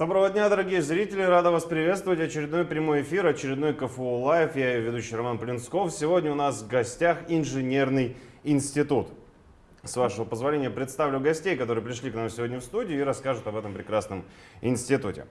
Доброго дня, дорогие зрители! Рада вас приветствовать. Очередной прямой эфир, очередной КФУ Лайв. Я ведущий Роман Плинсков. Сегодня у нас в гостях инженерный институт. С вашего позволения представлю гостей, которые пришли к нам сегодня в студию и расскажут об этом прекрасном институте.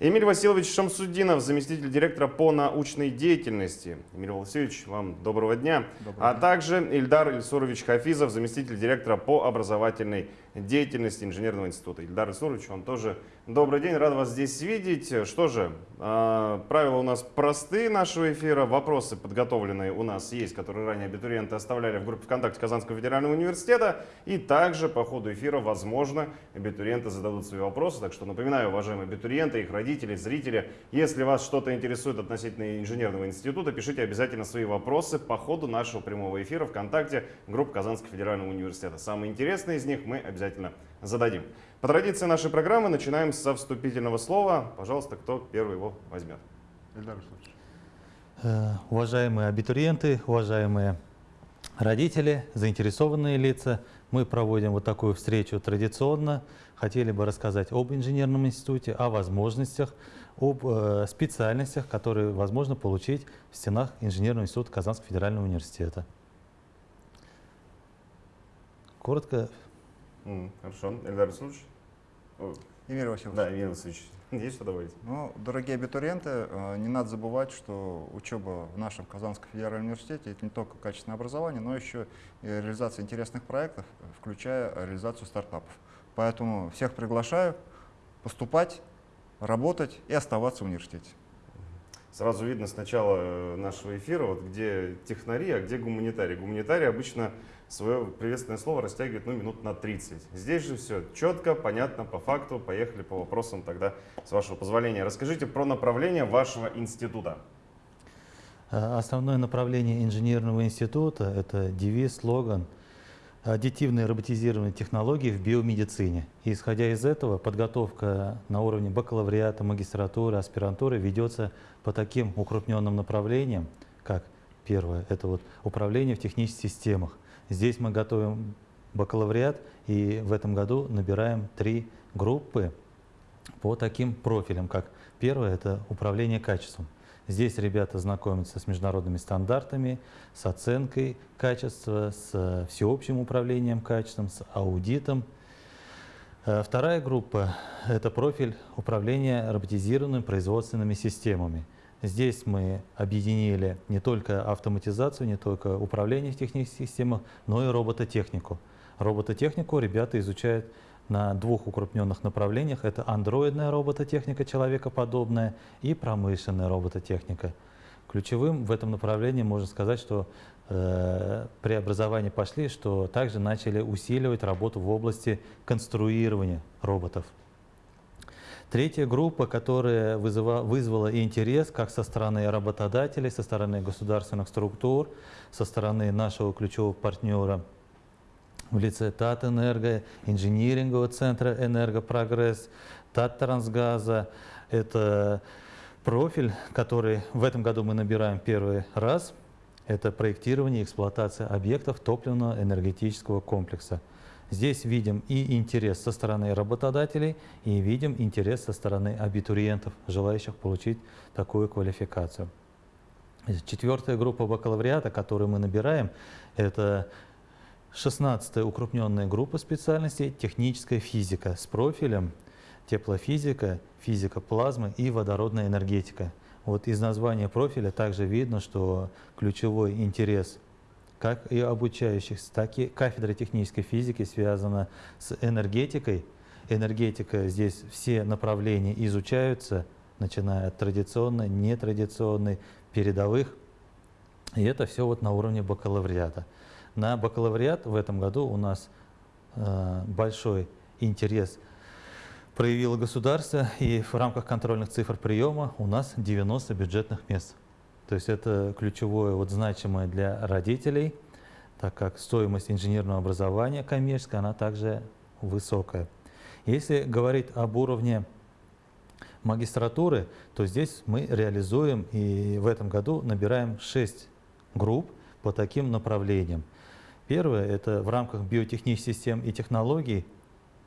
Эмиль Васильевич Шамсудинов, заместитель директора по научной деятельности. Эмиль Васильевич, вам доброго дня. Доброго а дня. также Ильдар Ильсурович Хафизов, заместитель директора по образовательной деятельности Инженерного института. Ильдар Ильсурович, вам тоже добрый день, рад вас здесь видеть. Что же, а, правила у нас простые нашего эфира, вопросы подготовленные у нас есть, которые ранее абитуриенты оставляли в группе ВКонтакте Казанского федерального университета. И также по ходу эфира, возможно, абитуриенты зададут свои вопросы. Так что напоминаю, уважаемые абитуриенты, их родители, зрители, если вас что-то интересует относительно инженерного института, пишите обязательно свои вопросы по ходу нашего прямого эфира ВКонтакте группы Казанского федерального университета. Самые интересные из них мы обязательно обязательно зададим. По традиции нашей программы начинаем со вступительного слова. Пожалуйста, кто первый его возьмет? Э, уважаемые абитуриенты, уважаемые родители, заинтересованные лица, мы проводим вот такую встречу традиционно. Хотели бы рассказать об инженерном институте, о возможностях, об э, специальностях, которые возможно получить в стенах Инженерного института Казанского федерального университета. Коротко Mm, хорошо. Эльдар Расулович? Эмиль Васильевич. Да, Эмиль Васильевич. Есть что добавить? Ну, дорогие абитуриенты, э, не надо забывать, что учеба в нашем Казанском федеральном университете – это не только качественное образование, но еще и реализация интересных проектов, включая реализацию стартапов. Поэтому всех приглашаю поступать, работать и оставаться в университете. Сразу видно с начала э, нашего эфира, вот где технари, а где гуманитарий. Гуманитарий обычно свое приветственное слово растягивает ну, минут на 30. Здесь же все четко, понятно, по факту. Поехали по вопросам тогда, с вашего позволения. Расскажите про направление вашего института. Э, основное направление инженерного института – это девиз, слоган «Аддитивные роботизированные технологии в биомедицине». И исходя из этого, подготовка на уровне бакалавриата, магистратуры, аспирантуры ведется по таким укрупненным направлениям, как первое – это вот управление в технических системах – Здесь мы готовим бакалавриат и в этом году набираем три группы по таким профилям, как первое – это управление качеством. Здесь ребята знакомятся с международными стандартами, с оценкой качества, с всеобщим управлением качеством, с аудитом. Э, вторая группа – это профиль управления роботизированными производственными системами – Здесь мы объединили не только автоматизацию, не только управление в технических системах, но и робототехнику. Робототехнику ребята изучают на двух укрупненных направлениях. Это андроидная робототехника, человекоподобная, и промышленная робототехника. Ключевым в этом направлении можно сказать, что э, преобразования пошли, что также начали усиливать работу в области конструирования роботов. Третья группа, которая вызыва, вызвала интерес как со стороны работодателей, со стороны государственных структур, со стороны нашего ключевого партнера в лице Татэнерго, инжинирингового центра «Энергопрогресс», Таттрансгаза. Это профиль, который в этом году мы набираем первый раз. Это проектирование и эксплуатация объектов топливного энергетического комплекса. Здесь видим и интерес со стороны работодателей, и видим интерес со стороны абитуриентов, желающих получить такую квалификацию. Четвертая группа бакалавриата, которую мы набираем, это 16-я укрупненная группа специальностей техническая физика с профилем теплофизика, физика плазмы и водородная энергетика. Вот из названия профиля также видно, что ключевой интерес как и обучающих, так и кафедра технической физики связана с энергетикой. Энергетика, здесь все направления изучаются, начиная от традиционной, нетрадиционной, передовых. И это все вот на уровне бакалавриата. На бакалавриат в этом году у нас э, большой интерес проявило государство, и в рамках контрольных цифр приема у нас 90 бюджетных мест. То есть это ключевое, вот значимое для родителей, так как стоимость инженерного образования коммерческая, она также высокая. Если говорить об уровне магистратуры, то здесь мы реализуем и в этом году набираем 6 групп по таким направлениям. Первое – это в рамках биотехнических систем и технологий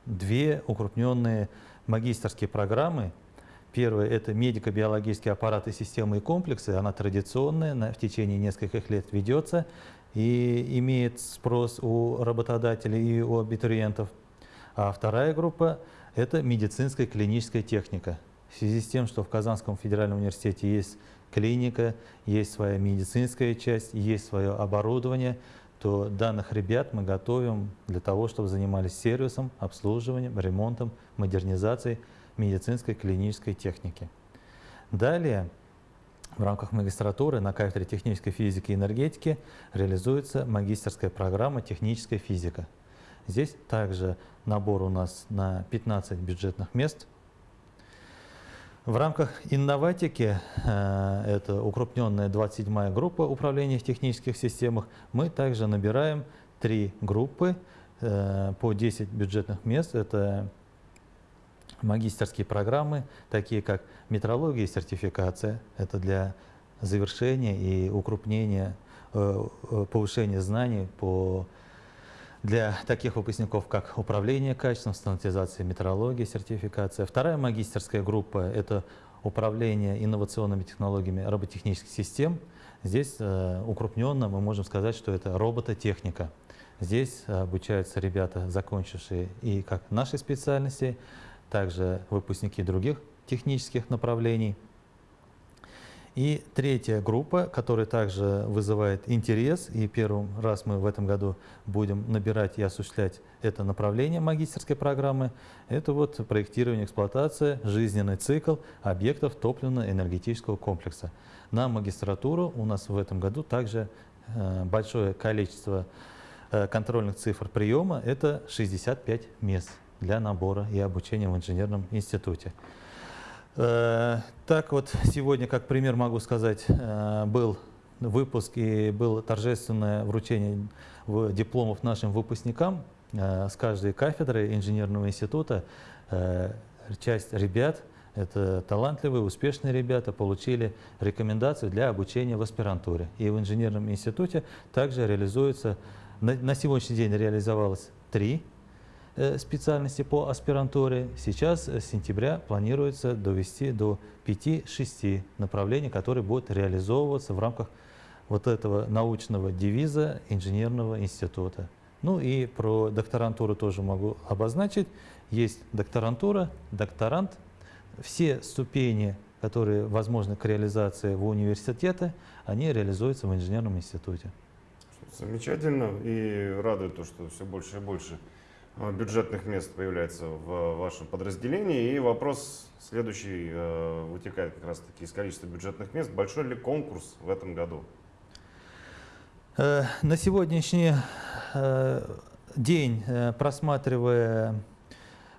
две укрупненные магистрские программы. Первое – это медико-биологические аппараты, системы и комплексы. Она традиционная, на, в течение нескольких лет ведется и имеет спрос у работодателей и у абитуриентов. А вторая группа – это медицинская клиническая техника. В связи с тем, что в Казанском федеральном университете есть клиника, есть своя медицинская часть, есть свое оборудование, то данных ребят мы готовим для того, чтобы занимались сервисом, обслуживанием, ремонтом, модернизацией медицинской клинической техники. Далее, в рамках магистратуры на кафедре технической физики и энергетики реализуется магистерская программа «Техническая физика». Здесь также набор у нас на 15 бюджетных мест. В рамках инноватики, э, это укрупненная 27-я группа управления в технических системах, мы также набираем три группы э, по 10 бюджетных мест. Это магистерские программы, такие как метрология и сертификация. Это для завершения и укрупнения, э, повышения знаний по для таких выпускников, как управление качеством, стандартизация метрология, сертификация. Вторая магистерская группа – это управление инновационными технологиями роботехнических систем. Здесь э, укрупненно мы можем сказать, что это робототехника. Здесь обучаются ребята, закончившие и как нашей специальности, также выпускники других технических направлений – и третья группа, которая также вызывает интерес, и первый раз мы в этом году будем набирать и осуществлять это направление магистерской программы, это вот проектирование, эксплуатация, жизненный цикл объектов топливно-энергетического комплекса. На магистратуру у нас в этом году также э, большое количество э, контрольных цифр приема, это 65 мест для набора и обучения в инженерном институте. Э, так вот, сегодня, как пример могу сказать, э, был выпуск и было торжественное вручение дипломов нашим выпускникам э, с каждой кафедры инженерного института. Часть ребят, это талантливые, успешные ребята, получили рекомендации для обучения в аспирантуре. И в инженерном институте также реализуется, на сегодняшний день реализовалось три специальности по аспирантуре. Сейчас э, с сентября планируется довести до 5-6 направлений, которые будут реализовываться в рамках вот этого научного девиза инженерного института. Ну и про докторантуру тоже могу обозначить. Есть докторантура, докторант. Все ступени, которые возможны к реализации в университете, они реализуются в инженерном институте. Замечательно и радует то, что все больше и больше Э, бюджетных мест появляется в вашем подразделении. И вопрос следующий э, вытекает как раз таки из количества бюджетных мест. Большой ли конкурс в этом году? Э, на сегодняшний день, просматривая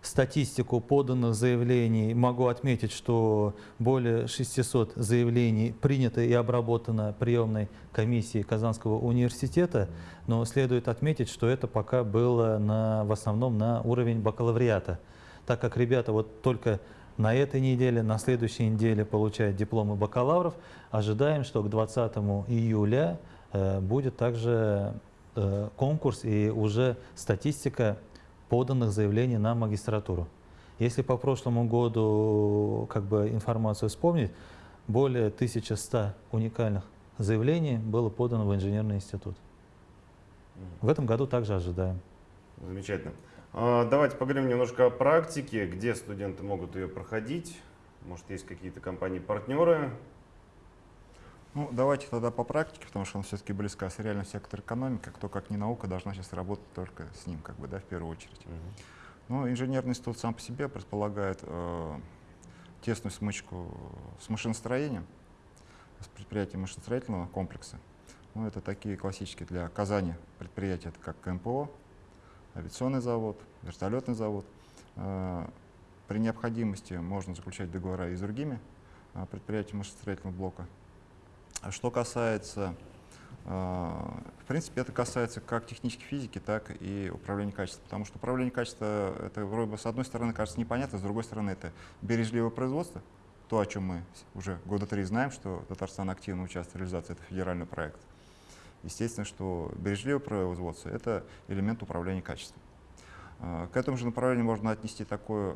статистику поданных заявлений, могу отметить, что более 600 заявлений принято и обработано приемной комиссией Казанского университета, но следует отметить, что это пока было на, в основном на уровень бакалавриата, так как ребята вот только на этой неделе, на следующей неделе получают дипломы бакалавров. Ожидаем, что к 20 июля э, будет также э, конкурс и уже статистика поданных заявлений на магистратуру. Если по прошлому году как бы информацию вспомнить, более 1100 уникальных заявлений было подано в инженерный институт. В этом году также ожидаем. Замечательно. А, давайте поговорим немножко о практике, где студенты могут ее проходить. Может, есть какие-то компании-партнеры, ну, давайте тогда по практике, потому что он все-таки близко с реальным сектором экономики, кто как не наука должна сейчас работать только с ним, как бы, да, в первую очередь. Uh -huh. Ну, инженерный институт сам по себе предполагает э, тесную смычку с машиностроением, с предприятием машиностроительного комплекса. Ну, это такие классические для Казани предприятия, это как КМПО, авиационный завод, вертолетный завод. Э, при необходимости можно заключать договора и с другими э, предприятиями машиностроительного блока. А что касается, а, в принципе, это касается как технической физики, так и управления качеством. Потому что управление качеством, это вроде бы с одной стороны кажется непонятно, с другой стороны это бережливое производство. То, о чем мы уже года три знаем, что Татарстан активно участвует в реализации этого федерального проекта. Естественно, что бережливое производство – это элемент управления качеством. А, к этому же направлению можно отнести такое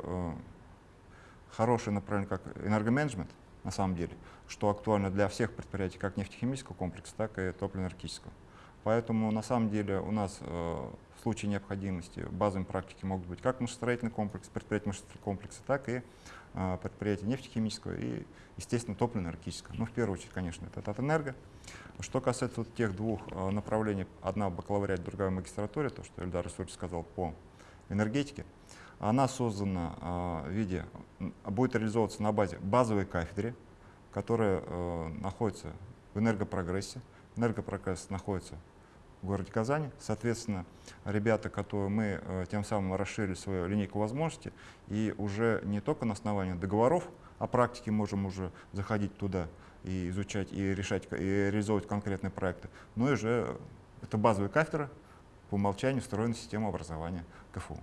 хорошее направление, как энергоменеджмент, на самом деле, что актуально для всех предприятий, как нефтехимического комплекса, так и топливно-энергетического. Поэтому на самом деле у нас э, в случае необходимости базовыми практики могут быть как машиностроительный комплекс, предприятия машиностроительного комплекса, так и э, предприятия нефтехимического и, естественно, топливно-энергетического. Ну, в первую очередь, конечно, это Татэнерго. Что касается вот тех двух э, направлений, одна в бакалавриате, другая в магистратуре, то, что Эльдар Исурович сказал по энергетике, она создана э, в виде, будет реализовываться на базе базовой кафедры, которая э, находится в энергопрогрессе. Энергопрогресс находится в городе Казани. Соответственно, ребята, которые мы э, тем самым расширили свою линейку возможностей, и уже не только на основании договоров о практике можем уже заходить туда и изучать, и решать, и реализовывать конкретные проекты, но и уже это базовая кафедра, по умолчанию встроена система образования КФУ.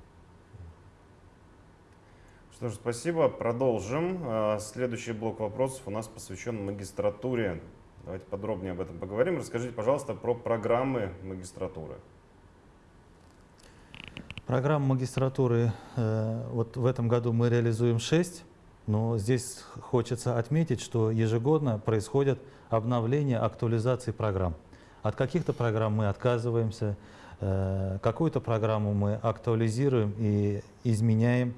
Что ж, спасибо. Продолжим. А, Следующий блок вопросов у нас посвящен магистратуре. Давайте подробнее об этом поговорим. Расскажите, пожалуйста, про программы магистратуры. Программу магистратуры э, вот в этом году мы реализуем 6, но здесь хочется отметить, что ежегодно происходят обновления, актуализации программ. От каких-то программ мы отказываемся, э, какую-то программу мы актуализируем и изменяем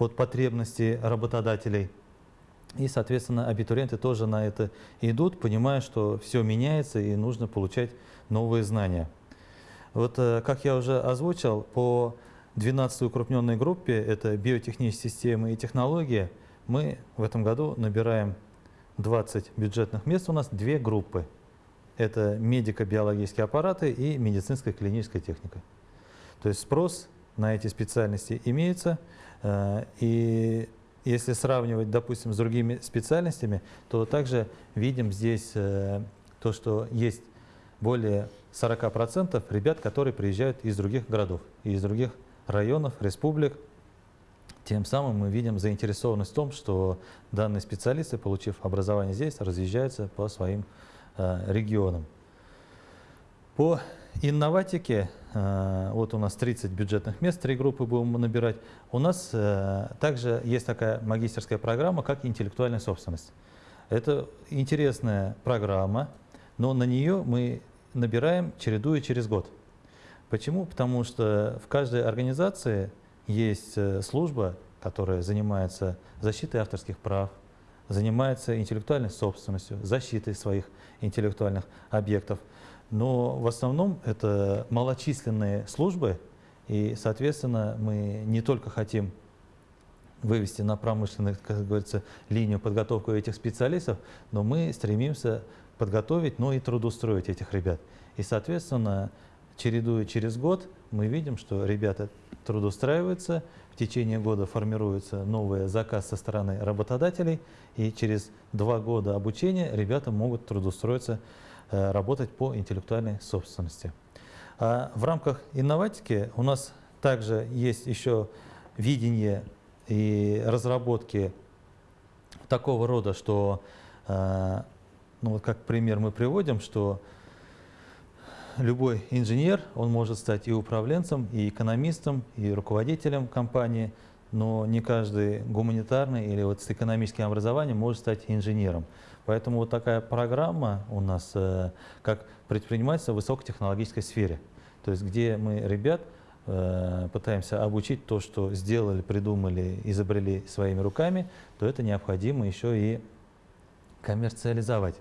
под потребности работодателей. И, соответственно, абитуриенты тоже на это идут, понимая, что все меняется и нужно получать новые знания. Вот, э, как я уже озвучил, по 12 укрупненной группе, это биотехнические системы и технологии, мы в этом году набираем 20 бюджетных мест. У нас две группы. Это медико-биологические аппараты и медицинская клиническая техника. То есть спрос на эти специальности имеется. Э, и если сравнивать, допустим, с другими специальностями, то также видим здесь э, то, что есть более 40% ребят, которые приезжают из других городов, из других районов, республик. Тем самым мы видим заинтересованность в том, что данные специалисты, получив образование здесь, разъезжаются по своим э, регионам. По инноватике, э, вот у нас 30 бюджетных мест, три группы будем набирать. У нас э, также есть такая магистерская программа, как интеллектуальная собственность. Это интересная программа, но на нее мы набираем, чередуя через год. Почему? Потому что в каждой организации есть э, служба, которая занимается защитой авторских прав, занимается интеллектуальной собственностью, защитой своих интеллектуальных объектов. Но в основном это малочисленные службы, и, соответственно, мы не только хотим вывести на промышленную, как говорится, линию подготовку этих специалистов, но мы стремимся подготовить, но и трудоустроить этих ребят. И, соответственно, чередуя через год, мы видим, что ребята трудоустраиваются, в течение года формируется новый заказ со стороны работодателей, и через два года обучения ребята могут трудоустроиться, работать по интеллектуальной собственности. А в рамках инноватики у нас также есть еще видение и разработки такого рода, что, э, ну вот как пример мы приводим, что любой инженер, он может стать и управленцем, и экономистом, и руководителем компании, но не каждый гуманитарный или вот с экономическим образованием может стать инженером. Поэтому вот такая программа у нас э, как предпринимательство в высокотехнологической сфере. То есть где мы ребят э, пытаемся обучить то, что сделали, придумали, изобрели своими руками, то это необходимо еще и коммерциализовать.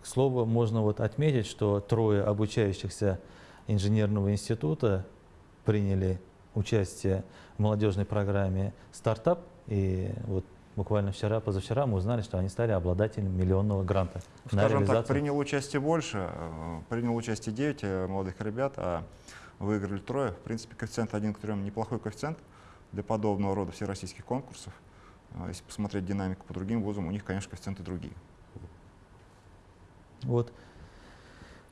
К слову, можно вот отметить, что трое обучающихся инженерного института приняли участие в молодежной программе «Стартап». И вот буквально вчера, позавчера мы узнали, что они стали обладателями миллионного гранта Скажем так, принял участие больше, э, принял участие 9 э, молодых ребят, а выиграли трое. В принципе, коэффициент 1 к 3 неплохой коэффициент для подобного рода всероссийских конкурсов. А Если посмотреть динамику по другим вузам, у них, конечно, коэффициенты другие. Вот.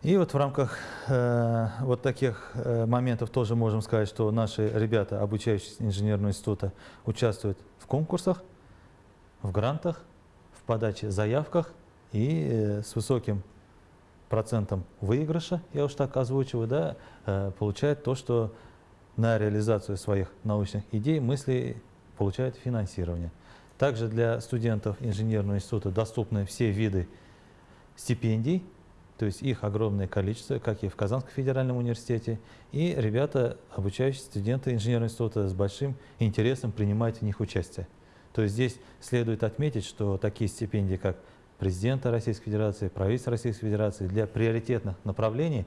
И вот в рамках э, вот таких э, моментов тоже можем сказать, что наши ребята, обучающиеся инженерного института, участвуют в конкурсах, в грантах, в подаче заявках и э, с высоким процентом выигрыша, я уж так озвучиваю, да, э, получают то, что на реализацию своих научных идей, мыслей получают финансирование. Также для студентов инженерного института доступны все виды стипендий, то есть их огромное количество, как и в Казанском федеральном университете. И ребята, обучающиеся студенты инженерного института, с большим интересом принимают в них участие. То есть здесь следует отметить, что такие стипендии, как президента Российской Федерации, правительства Российской Федерации для приоритетных направлений,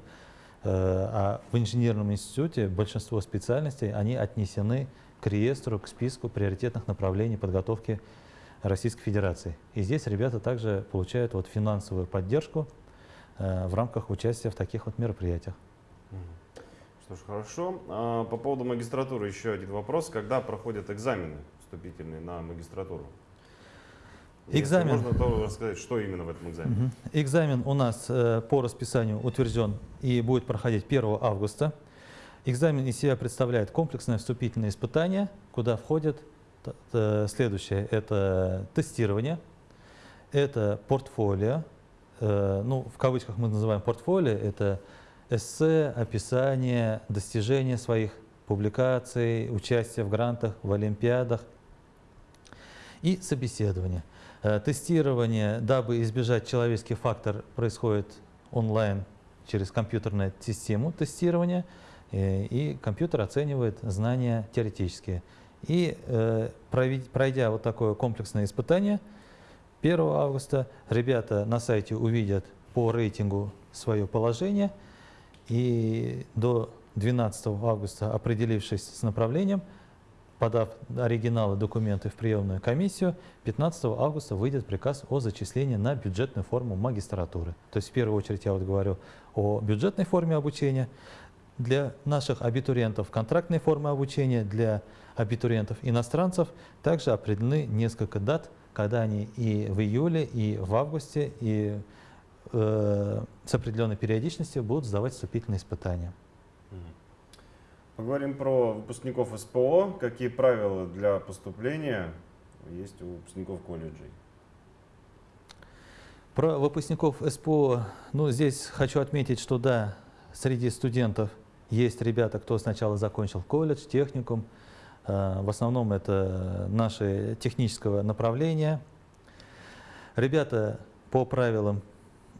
э, а в инженерном институте большинство специальностей, они отнесены к реестру, к списку приоритетных направлений подготовки Российской Федерации. И здесь ребята также получают вот финансовую поддержку э, в рамках участия в таких вот мероприятиях. Что ж, хорошо. А, по поводу магистратуры еще один вопрос. Когда проходят экзамены вступительные на магистратуру? Экзамен. Если можно то рассказать, что именно в этом экзамене? Мгм. Экзамен у нас э, по расписанию утвержден и будет проходить 1 августа. Экзамен из себя представляет комплексное вступительное испытание, куда входит т- следующее. Это тестирование, это портфолио, э, ну, в кавычках мы называем портфолио, это эссе, описание достижения своих публикаций, участие в грантах, в олимпиадах и собеседование. Э, Тестирование, дабы избежать человеческий фактор, происходит онлайн через компьютерную систему тестирования, э, и компьютер оценивает знания теоретические. И э, пройдя вот такое комплексное испытание, 1 августа ребята на сайте увидят по рейтингу свое положение, и до 12 августа, определившись с направлением, подав оригиналы документов в приемную комиссию, 15 августа выйдет приказ о зачислении на бюджетную форму магистратуры. То есть в первую очередь я вот говорю о бюджетной форме обучения. Для наших абитуриентов контрактной формы обучения, для абитуриентов иностранцев также определены несколько дат, когда они и в июле, и в августе, и э, с определенной периодичностью будут сдавать вступительные испытания. Поговорим про выпускников СПО. Какие правила для поступления есть у выпускников колледжей? Про выпускников СПО, ну, здесь хочу отметить, что да, среди студентов есть ребята, кто сначала закончил колледж, техникум. Э, В основном это наши технического направления. Ребята по правилам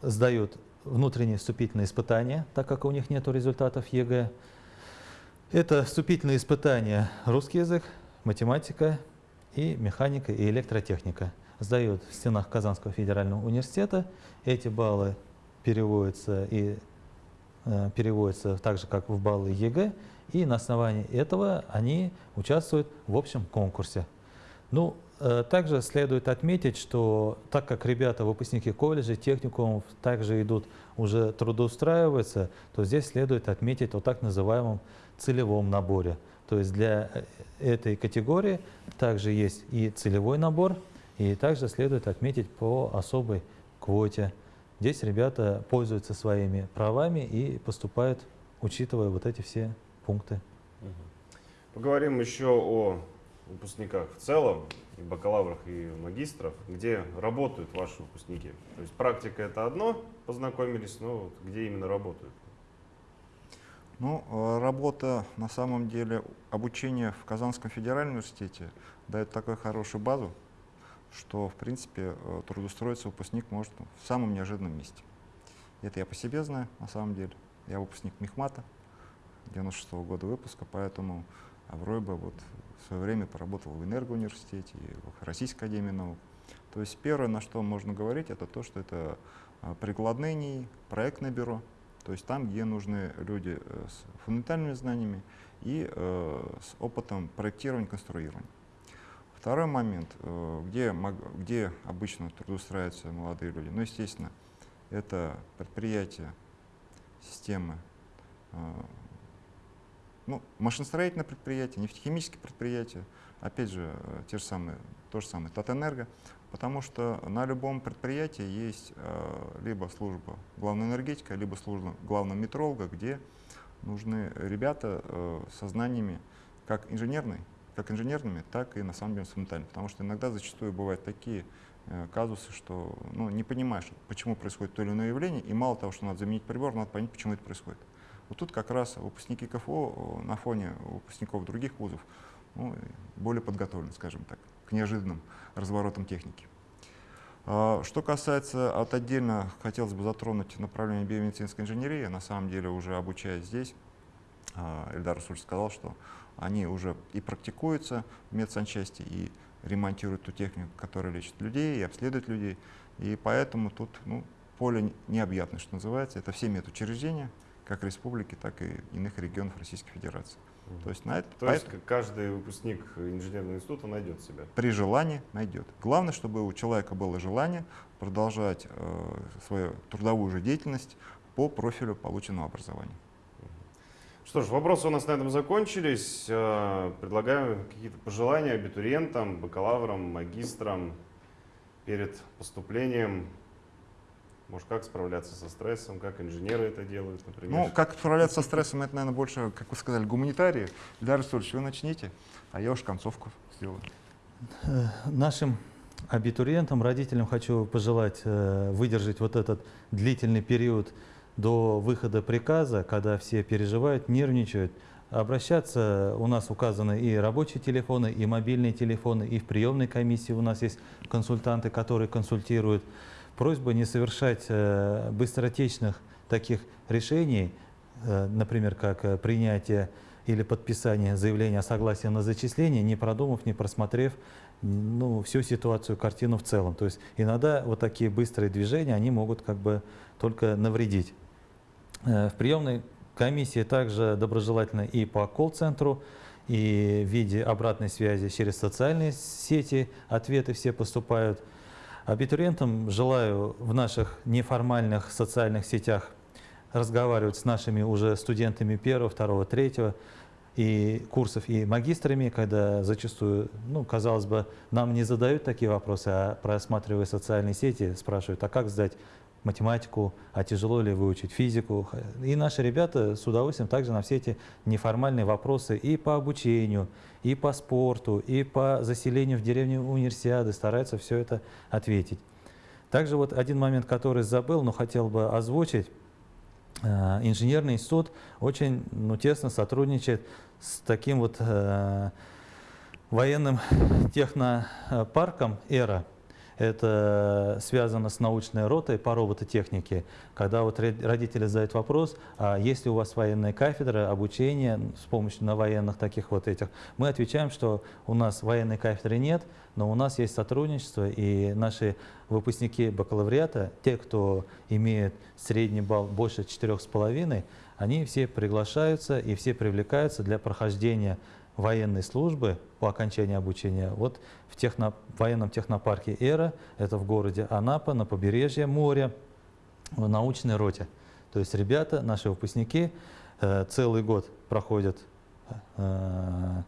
сдают внутренние вступительные испытания, так как у них нет результатов ЕГЭ. Это вступительные испытания русский язык, математика и механика и электротехника. Сдают в стенах Казанского федерального университета. Эти баллы переводятся и э, переводятся так же, как в баллы ЕГЭ, и на основании этого они участвуют в общем конкурсе. Ну, также следует отметить, что так как ребята, выпускники колледжей, техникумов, также идут уже трудоустраиваться, то здесь следует отметить о так называемом целевом наборе. То есть для э, этой категории также есть и целевой набор, и также следует отметить по особой квоте. Здесь ребята пользуются своими правами и поступают, учитывая вот эти все пункты. Поговорим еще о выпускниках в целом, и бакалаврах, и магистров, где работают ваши выпускники. То есть практика это одно, познакомились, но вот где именно работают? Ну, э, работа, на самом деле, обучение в Казанском федеральном университете дает такую хорошую базу, что, в принципе, э, трудоустроиться выпускник может в самом неожиданном месте. Это я по себе знаю, на самом деле. Я выпускник Мехмата, 96 -го года выпуска, поэтому бы вот в свое время поработал в Энергоуниверситете и в Российской академии наук. То есть первое, на что можно говорить, это то, что это а, прикладные НИИ, проектное бюро, то есть там, где нужны люди э, с фундаментальными знаниями и э, с опытом проектирования, конструирования. Второй момент, э, где, где обычно трудоустраиваются молодые люди, ну, естественно, это предприятия, системы, э, ну, машиностроительные предприятия, нефтехимические предприятия, опять же, э, те же самые, то же самое Татэнерго, потому что на любом предприятии есть э, либо служба главного энергетика, либо служба главного метролога, где нужны ребята э, со знаниями как инженерной, как инженерными, так и на самом деле фундаментальными, потому что иногда зачастую бывают такие э, казусы, что ну, не понимаешь, почему происходит то или иное явление, и мало того, что надо заменить прибор, надо понять, почему это происходит. Вот тут как раз выпускники КФО э, на фоне выпускников других вузов ну, более подготовлены, скажем так, к неожиданным разворотам техники. А, что касается, от отдельно хотелось бы затронуть направление биомедицинской инженерии, на самом деле уже обучаясь здесь, а, Эльдар Расульевич сказал, что они уже и практикуются в медсанчасти, и ремонтируют ту технику, которая лечит людей и обследует людей. И поэтому тут ну, поле необъятное, что называется. Это все медучреждения, как республики, так и иных регионов Российской Федерации. То есть, на это, То есть каждый выпускник инженерного института найдет себя? При желании найдет. Главное, чтобы у человека было желание продолжать э, свою трудовую же деятельность по профилю полученного образования. Что ж, вопросы у нас на этом закончились. Э, предлагаю какие-то пожелания абитуриентам, бакалаврам, магистрам перед поступлением может, как справляться со стрессом, как инженеры это делают, например? Ну, как справляться со стрессом, это, наверное, больше, как вы сказали, гуманитарии. Ильдар Расульевич, вы начните, а я уж концовку сделаю. Э, нашим абитуриентам, родителям хочу пожелать э, выдержать вот этот длительный период до выхода приказа, когда все переживают, нервничают, обращаться. У нас указаны и рабочие телефоны, и мобильные телефоны, и в приемной комиссии у нас есть консультанты, которые консультируют просьба не совершать э, быстротечных таких решений, э, например, как э, принятие или подписание заявления о согласии на зачисление, не продумав, не просмотрев ну, всю ситуацию, картину в целом. То есть иногда вот такие быстрые движения, они могут как бы только навредить. В приемной комиссии также доброжелательно и по колл-центру, и в виде обратной связи через социальные сети ответы все поступают – Абитуриентам. Желаю в наших неформальных социальных сетях разговаривать с нашими уже студентами первого, второго, третьего и курсов, и магистрами, когда зачастую, ну, казалось бы, нам не задают такие вопросы, а просматривая социальные сети, спрашивают, а как сдать математику, а тяжело ли выучить физику. И наши ребята с удовольствием также на все эти неформальные вопросы и по обучению, и по спорту, и по заселению в деревню универсиады стараются все это ответить. Также вот один момент, который забыл, но хотел бы озвучить. Э, инженерный институт очень ну, тесно сотрудничает с таким вот э, военным технопарком «Эра», это связано с научной ротой по робототехнике, когда вот родители задают вопрос, а есть ли у вас военная кафедра обучения с помощью на военных таких вот этих, мы отвечаем, что у нас военной кафедры нет, но у нас есть сотрудничество, и наши выпускники бакалавриата, те, кто имеет средний балл больше 4,5, они все приглашаются и все привлекаются для прохождения военной службы по окончании обучения вот в техно, военном технопарке «Эра», это в городе Анапа, на побережье моря, в научной роте. То есть ребята, наши выпускники, э, целый год проходят э,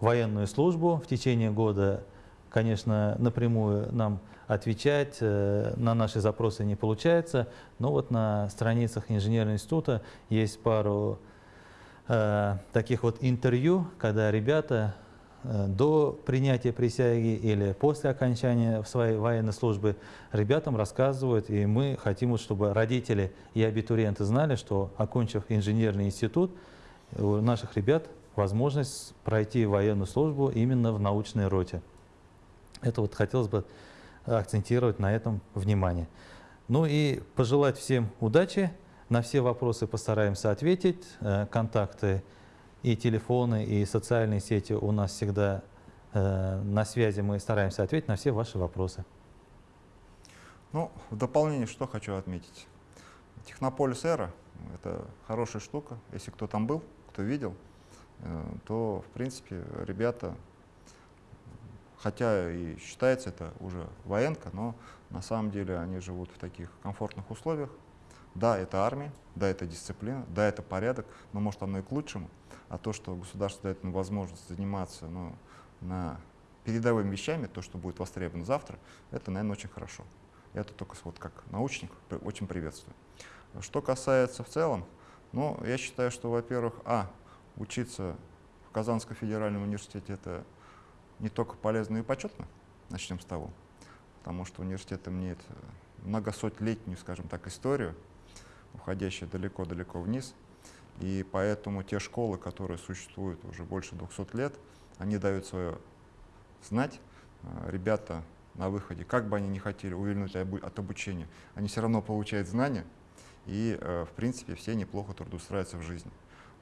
военную службу в течение года. Конечно, напрямую нам отвечать э, на наши запросы не получается, но вот на страницах инженерного института есть пару Э, таких вот интервью, когда ребята э, до принятия присяги или после окончания своей военной службы ребятам рассказывают, и мы хотим, чтобы родители и абитуриенты знали, что, окончив инженерный институт, у наших ребят возможность пройти военную службу именно в научной роте. Это вот хотелось бы акцентировать на этом внимание. Ну и пожелать всем удачи на все вопросы постараемся ответить. Э, контакты и телефоны, и социальные сети у нас всегда э, на связи. Мы стараемся ответить на все ваши вопросы. Ну, в дополнение что хочу отметить. Технополис Эра — это хорошая штука. Если кто там был, кто видел, э, то, в принципе, ребята, хотя и считается это уже военка, но на самом деле они живут в таких комфортных условиях, да, это армия, да, это дисциплина, да, это порядок, но может оно и к лучшему. А то, что государство дает нам возможность заниматься ну, на передовыми вещами, то, что будет востребовано завтра, это, наверное, очень хорошо. Я это только вот как научник очень приветствую. Что касается в целом, ну, я считаю, что, во-первых, а, учиться в Казанском федеральном университете это не только полезно и почетно, начнем с того, потому что университет имеет многосотлетнюю, скажем так, историю, уходящая далеко-далеко вниз. И поэтому те школы, которые существуют уже больше 200 лет, они дают свое знать, э, ребята на выходе, как бы они ни хотели увильнуть от обучения, они все равно получают знания, и, э, в принципе, все неплохо трудоустраиваются в жизни.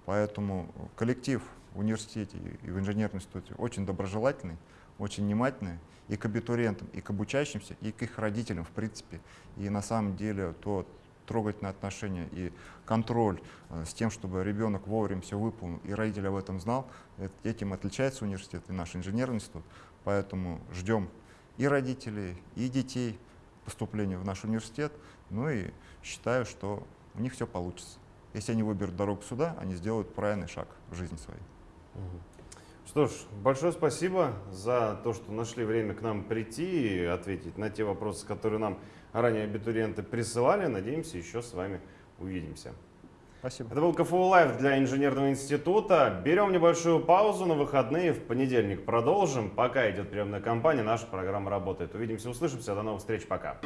Поэтому коллектив в университете и в инженерном институте очень доброжелательный, очень внимательный и к абитуриентам, и к обучающимся, и к их родителям, в принципе. И на самом деле то трогательное отношение и контроль э, с тем, чтобы ребенок вовремя все выполнил, и родитель об этом знал, э, этим отличается университет и наш инженерный институт. Поэтому ждем и родителей, и детей поступления в наш университет. Ну и считаю, что у них все получится. Если они выберут дорогу сюда, они сделают правильный шаг в жизни своей. Что ж, большое спасибо за то, что нашли время к нам прийти и ответить на те вопросы, которые нам ранее абитуриенты присылали. Надеемся, еще с вами увидимся. Спасибо. Это был КФУ Лайв для инженерного института. Берем небольшую паузу на выходные. В понедельник продолжим. Пока идет приемная кампания, наша программа работает. Увидимся, услышимся. До новых встреч. Пока.